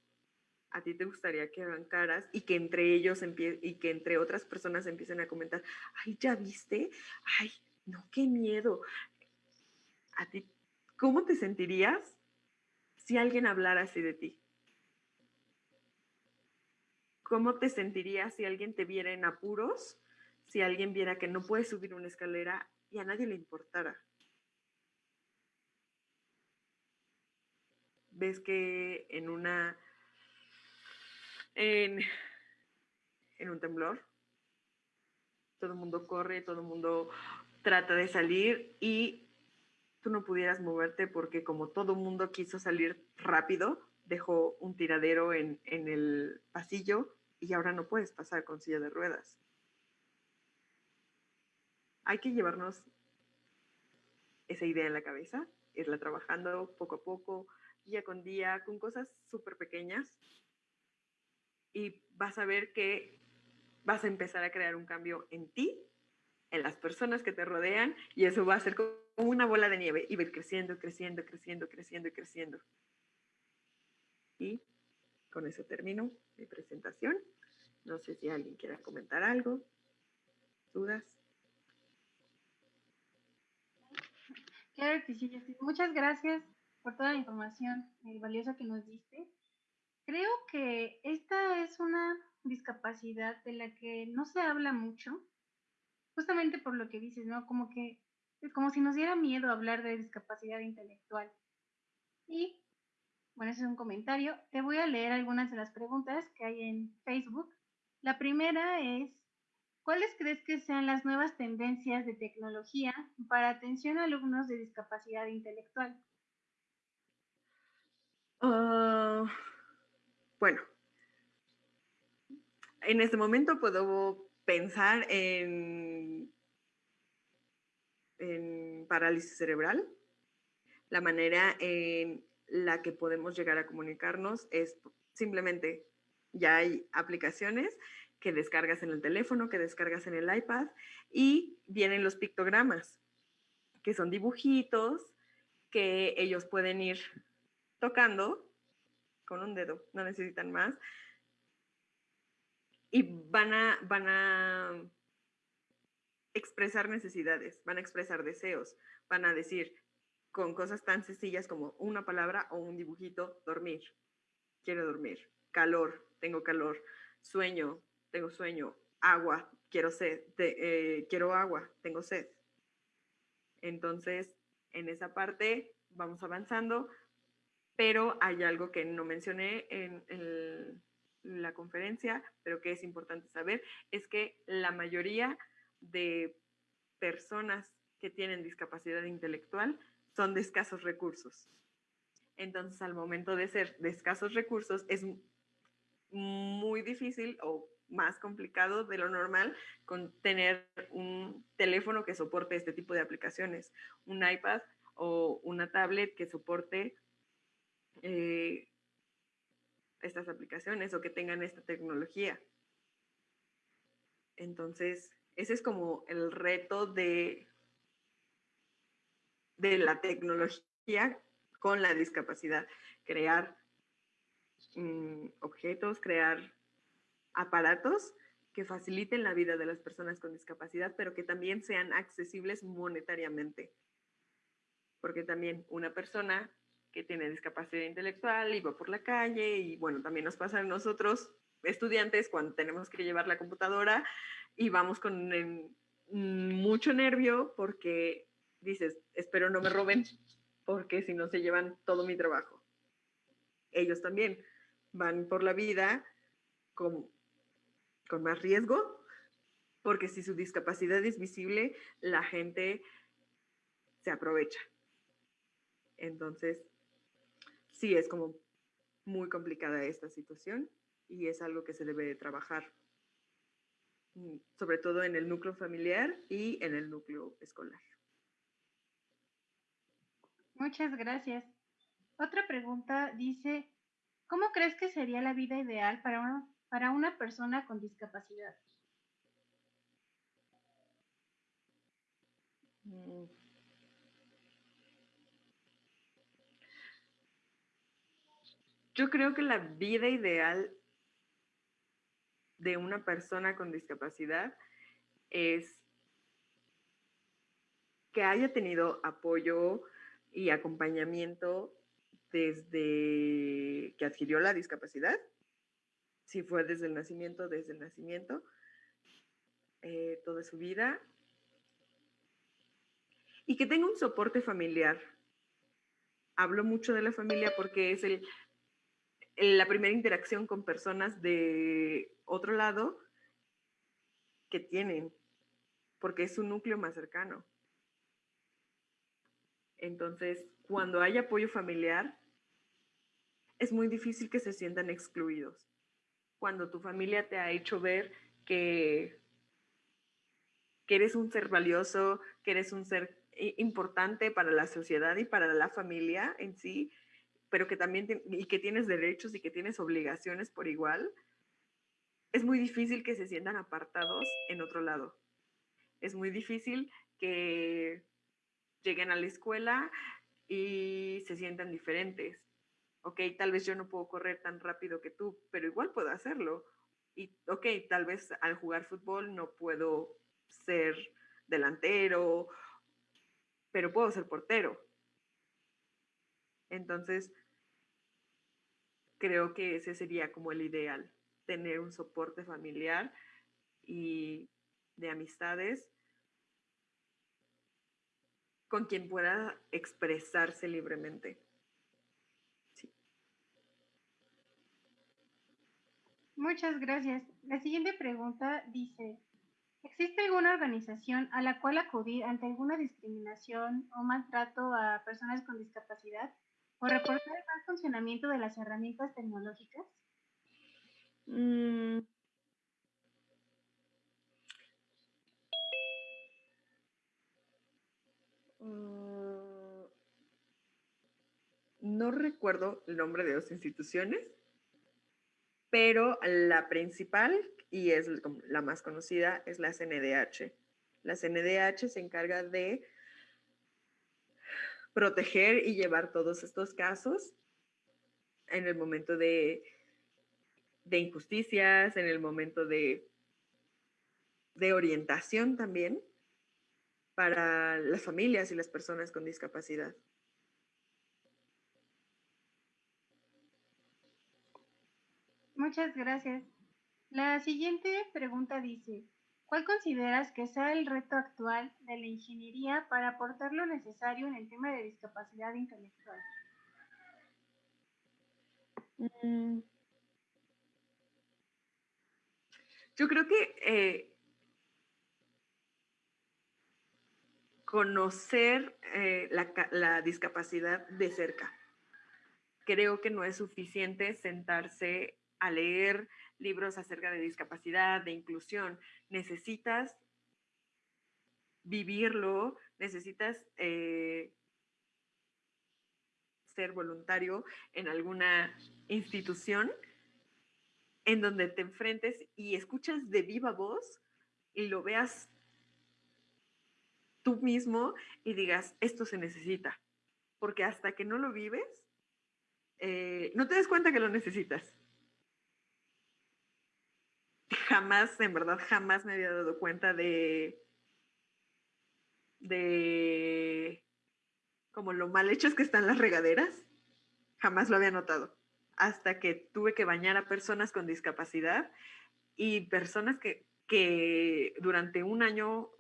¿A ti te gustaría que hagan caras y que entre ellos y que entre otras personas empiecen a comentar, ay, ¿ya viste? Ay, no, qué miedo. ¿A ti cómo te sentirías si alguien hablara así de ti? ¿Cómo te sentirías si alguien te viera en apuros? Si alguien viera que no puedes subir una escalera y a nadie le importara. ves que en una en, un temblor todo el mundo corre, todo el mundo trata de salir y tú no pudieras moverte porque como todo el mundo quiso salir rápido, dejó un tiradero en, en el pasillo y ahora no puedes pasar con silla de ruedas. Hay que llevarnos esa idea en la cabeza, irla trabajando poco a poco, día con día, con cosas súper pequeñas y vas a ver que vas a empezar a crear un cambio en ti, en las personas que te rodean y eso va a ser como una bola de nieve y va creciendo, creciendo, creciendo, creciendo y creciendo. Y con eso termino mi presentación. No sé si alguien quiera comentar algo, dudas. Claro que sí, Muchas gracias por toda la información valiosa que nos diste. Creo que esta es una discapacidad de la que no se habla mucho, justamente por lo que dices, ¿no? Como que es como si nos diera miedo hablar de discapacidad intelectual. Y, bueno, ese es un comentario. Te voy a leer algunas de las preguntas que hay en Facebook. La primera es, ¿cuáles crees que sean las nuevas tendencias de tecnología para atención a alumnos de discapacidad intelectual? Ah, bueno, en este momento puedo pensar en, en parálisis cerebral. La manera en la que podemos llegar a comunicarnos es simplemente, ya hay aplicaciones que descargas en el teléfono, que descargas en el iPad, y vienen los pictogramas, que son dibujitos que ellos pueden ir tocando con un dedo, no necesitan más, y van a, van a expresar necesidades, van a expresar deseos, van a decir con cosas tan sencillas como una palabra o un dibujito, dormir, quiero dormir, calor, tengo calor, sueño, tengo sueño, agua, quiero sed, eh, quiero agua, tengo sed. Entonces, en esa parte vamos avanzando, pero hay algo que no mencioné en, en la conferencia, pero que es importante saber, es que la mayoría de personas que tienen discapacidad intelectual son de escasos recursos. Entonces, al momento de ser de escasos recursos, es muy difícil o más complicado de lo normal con tener un teléfono que soporte este tipo de aplicaciones, un iPad o una tablet que soporte eh, estas aplicaciones o que tengan esta tecnología. Entonces, ese es como el reto de, de la tecnología con la discapacidad, crear mm, objetos, crear aparatos que faciliten la vida de las personas con discapacidad, pero que también sean accesibles monetariamente. Porque también una persona que tiene discapacidad intelectual y va por la calle y bueno, también nos pasa a nosotros estudiantes cuando tenemos que llevar la computadora y vamos con mucho nervio porque dices, espero no me roben porque si no se llevan todo mi trabajo. Ellos también van por la vida con, con más riesgo porque si su discapacidad es visible, la gente se aprovecha. Entonces, sí es como muy complicada esta situación y es algo que se debe trabajar, mm, sobre todo en el núcleo familiar y en el núcleo escolar. Muchas gracias. Otra pregunta dice, ¿cómo crees que sería la vida ideal para una, para una persona con discapacidad? Mm. Yo creo que la vida ideal de una persona con discapacidad es que haya tenido apoyo y acompañamiento desde que adquirió la discapacidad, si fue desde el nacimiento, desde el nacimiento, eh, toda su vida, y que tenga un soporte familiar. Hablo mucho de la familia porque es el, la primera interacción con personas de otro lado que tienen, porque es su núcleo más cercano. Entonces, cuando hay apoyo familiar, es muy difícil que se sientan excluidos. Cuando tu familia te ha hecho ver que, que eres un ser valioso, que eres un ser importante para la sociedad y para la familia en sí, pero que también y que tienes derechos y que tienes obligaciones por igual, es muy difícil que se sientan apartados en otro lado. Es muy difícil que lleguen a la escuela y se sientan diferentes. Ok, tal vez yo no puedo correr tan rápido que tú, pero igual puedo hacerlo. Y ok, tal vez al jugar fútbol no puedo ser delantero, pero puedo ser portero. Entonces, creo que ese sería como el ideal, tener un soporte familiar y de amistades con quien pueda expresarse libremente. Muchas gracias. La siguiente pregunta dice, ¿existe alguna organización a la cual acudir ante alguna discriminación o maltrato a personas con discapacidad? O reportar el mal funcionamiento de las herramientas tecnológicas? Mm. Mm. No recuerdo el nombre de dos instituciones, pero la principal y es la más conocida es la CNDH. La CNDH se encarga de proteger y llevar todos estos casos en el momento de, de injusticias, en el momento de, de orientación también para las familias y las personas con discapacidad. Muchas gracias. La siguiente pregunta dice, ¿cuál consideras que sea el reto actual de la ingeniería para aportar lo necesario en el tema de discapacidad intelectual? Mm. Yo creo que eh, conocer eh, la discapacidad de cerca. Creo que no es suficiente sentarse a leer libros acerca de discapacidad, de inclusión. Necesitas vivirlo, necesitas eh, ser voluntario en alguna institución en donde te enfrentes y escuchas de viva voz y lo veas tú mismo y digas, esto se necesita. Porque hasta que no lo vives, eh, no te das cuenta que lo necesitas jamás, en verdad, jamás me había dado cuenta de, de como lo mal hechas que están las regaderas. Jamás lo había notado. Hasta que tuve que bañar a personas con discapacidad y personas que, que durante un año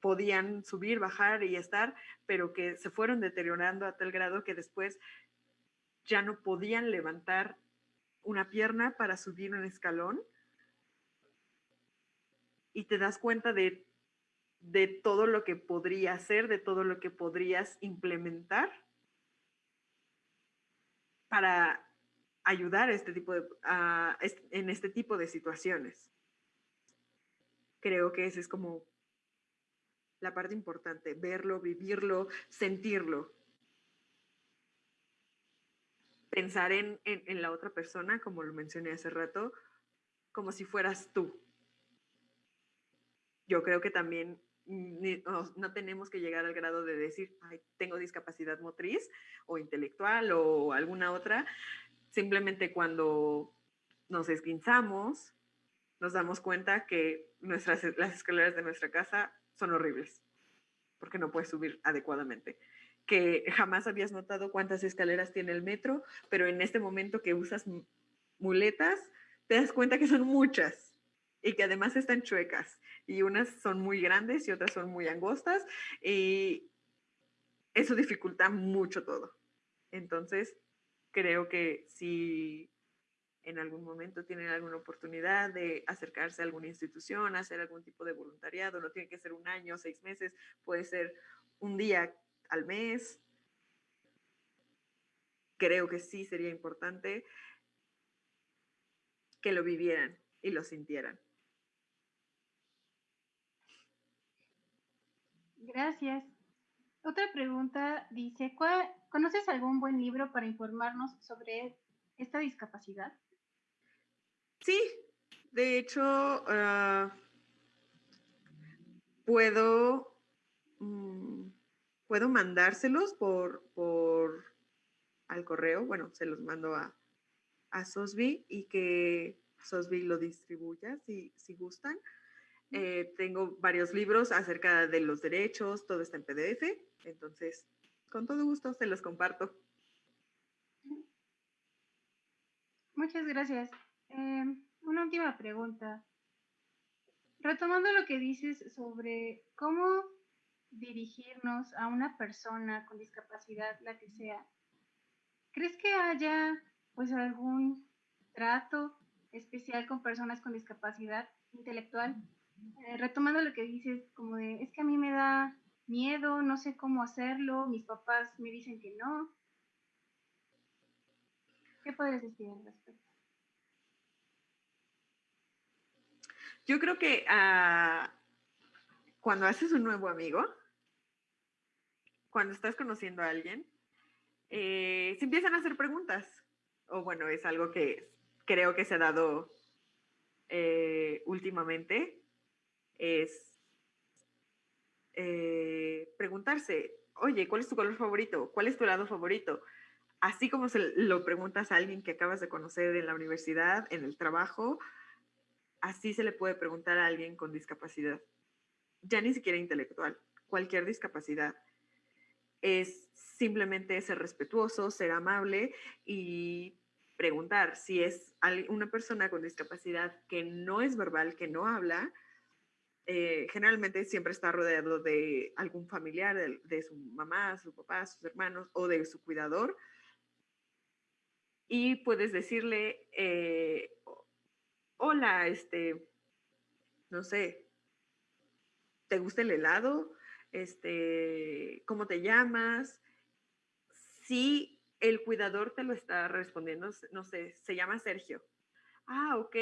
podían subir, bajar y estar, pero que se fueron deteriorando a tal grado que después ya no podían levantar una pierna para subir un escalón y te das cuenta de, de todo lo que podría hacer, de todo lo que podrías implementar para ayudar este tipo de, en este tipo de situaciones. Creo que esa es como la parte importante, verlo, vivirlo, sentirlo. Pensar en, en la otra persona, como lo mencioné hace rato, como si fueras tú yo creo que también no, tenemos que llegar al grado de decir, Ay, tengo discapacidad motriz o intelectual o alguna otra. Simplemente cuando nos esguinzamos, nos damos cuenta que nuestras, las escaleras de nuestra casa son horribles, porque no puedes subir adecuadamente. Que jamás habías notado cuántas escaleras tiene el metro, pero en este momento que usas muletas, te das cuenta que son muchas y que además están chuecas y unas son muy grandes y otras son muy angostas y eso dificulta mucho todo. Entonces, creo que si en algún momento tienen alguna oportunidad de acercarse a alguna institución, hacer algún tipo de voluntariado, no tiene que ser un año, seis meses, puede ser un día al mes. Creo que sí sería importante que lo vivieran y lo sintieran. Gracias. Otra pregunta dice, ¿conoces algún buen libro para informarnos sobre esta discapacidad? Sí, de hecho, ah, puedo, mm, puedo mandárselos por, por al correo, bueno, se los mando a, a y que Sosby lo distribuya si, si gustan. Eh, tengo varios libros acerca de los derechos, todo está en PDF, entonces con todo gusto se los comparto. Muchas gracias. Em, una última pregunta. Retomando lo que dices sobre cómo dirigirnos a una persona con discapacidad, la que sea, ¿crees que haya pues algún trato especial con personas con discapacidad intelectual? Eh, retomando lo que dices, como de, es que a mí me da miedo, no sé cómo hacerlo, mis papás me dicen que no. ¿Qué podrías decir al respecto? Yo creo que ah, cuando haces un nuevo amigo, cuando estás conociendo a alguien, eh, se empiezan a hacer preguntas. O bueno, es algo que creo que se ha dado eh, últimamente es eh, preguntarse, oye, ¿cuál es tu color favorito? ¿Cuál es tu lado favorito? Así como se lo preguntas a alguien que acabas de conocer en la universidad, en el trabajo, así se le puede preguntar a alguien con discapacidad. Ya ni siquiera intelectual, cualquier discapacidad. Es simplemente ser respetuoso, ser amable y preguntar si es una persona con discapacidad que no es verbal, que no habla, eh, generalmente siempre está rodeado de algún familiar, de, su mamá, su papá, sus hermanos o de su cuidador. Y puedes decirle, eh, hola, este, no sé, ¿te gusta el helado? Este, ¿cómo te llamas? Si el cuidador te lo está respondiendo, no sé, se llama Sergio. Ah, ok.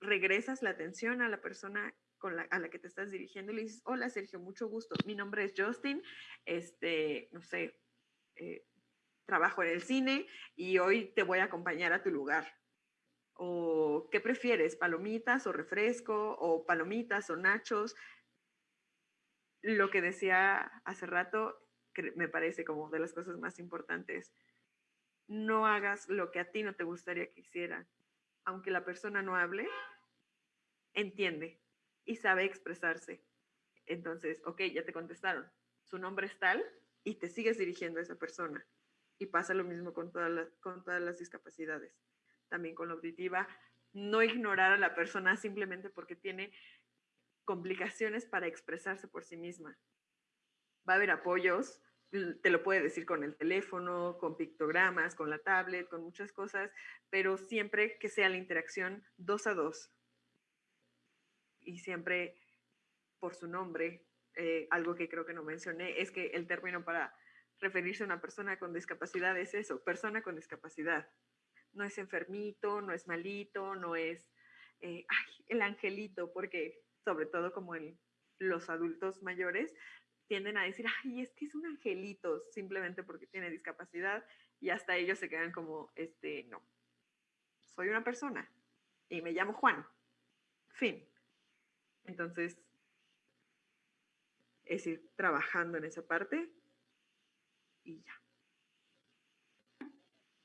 Regresas la atención a la persona con la, a la que te estás dirigiendo y le dices, hola Sergio, mucho gusto. Mi nombre es Justin, este, no sé, eh, trabajo en el cine y hoy te voy a acompañar a tu lugar. ¿O qué prefieres? ¿Palomitas o refresco? ¿O palomitas o nachos? Lo que decía hace rato, me parece como de las cosas más importantes. No hagas lo que a ti no te gustaría que hiciera. Aunque la persona no hable, entiende y sabe expresarse. Entonces, ok, ya te contestaron. Su nombre es tal y te sigues dirigiendo a esa persona. Y pasa lo mismo con, todas con todas las discapacidades. También con la auditiva, no ignorar a la persona simplemente porque tiene complicaciones para expresarse por sí misma. Va a haber apoyos, te lo puede decir con el teléfono, con pictogramas, con la tablet, con muchas cosas, pero siempre que sea la interacción dos a dos. Y siempre por su nombre, eh, algo que creo que no mencioné, es que el término para referirse a una persona con discapacidad es eso, persona con discapacidad. No es enfermito, no es malito, no es eh, el angelito, porque sobre todo como en los adultos mayores, tienden a decir, ay, es que es un angelito, simplemente porque tiene discapacidad, y hasta ellos se quedan como, este, no, soy una persona y me llamo Juan. Fin. Entonces, es ir trabajando en esa parte y ya.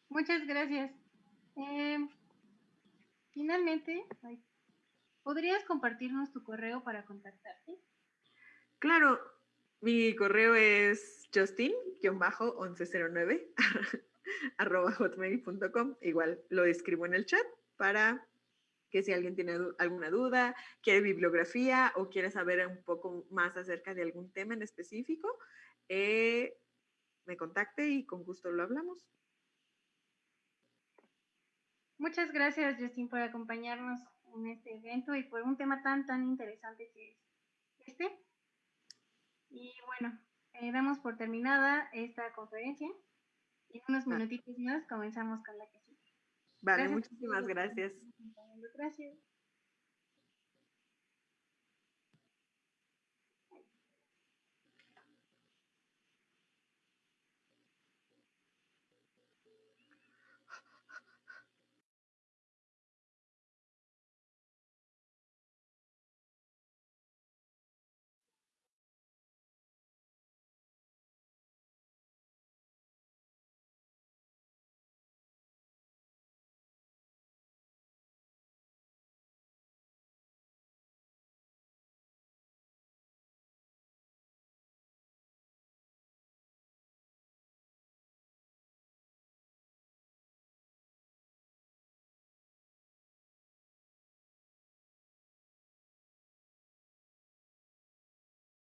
Muchas gracias. Em, finalmente, ¿podrías compartirnos tu correo para contactarte? Claro, mi correo es justin-1109 arroba hotmail.com. Igual lo escribo en el chat para que si alguien tiene alguna duda, quiere bibliografía o quiere saber un poco más acerca de algún tema en específico, eh, me contacte y con gusto lo hablamos. Muchas gracias, Justin, por acompañarnos en este evento y por un tema tan, tan interesante que es este. Y bueno, eh, damos por terminada esta conferencia. Y en unos ah. minutitos más comenzamos con la que sigue. Vale, muchísimas gracias. Gracias.